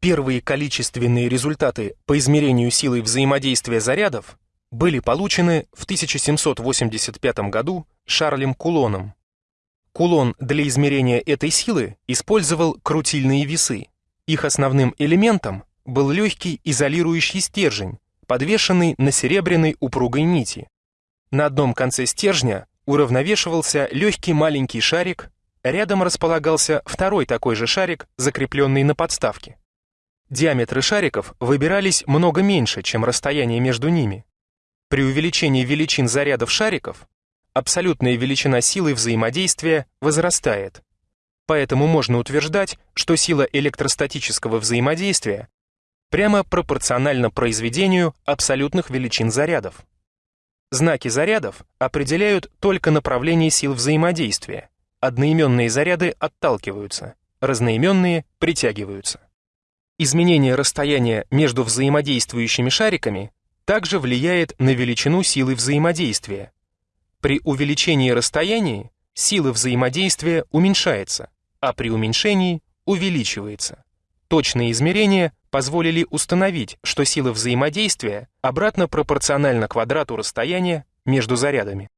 Первые количественные результаты по измерению силы взаимодействия зарядов были получены в 1785 году Шарлем Кулоном. Кулон для измерения этой силы использовал крутильные весы. Их основным элементом был легкий изолирующий стержень, подвешенный на серебряной упругой нити. На одном конце стержня уравновешивался легкий маленький шарик, рядом располагался второй такой же шарик, закрепленный на подставке. Диаметры шариков выбирались много меньше, чем расстояние между ними. При увеличении величин зарядов шариков абсолютная величина силы взаимодействия возрастает. Поэтому можно утверждать, что сила электростатического взаимодействия прямо пропорциональна произведению абсолютных величин зарядов. Знаки зарядов определяют только направление сил взаимодействия. Одноименные заряды отталкиваются, разноименные притягиваются. Изменение расстояния между взаимодействующими шариками также влияет на величину силы взаимодействия. При увеличении расстояния сила взаимодействия уменьшается, а при уменьшении увеличивается. Точные измерения позволили установить, что сила взаимодействия обратно пропорциональна квадрату расстояния между зарядами.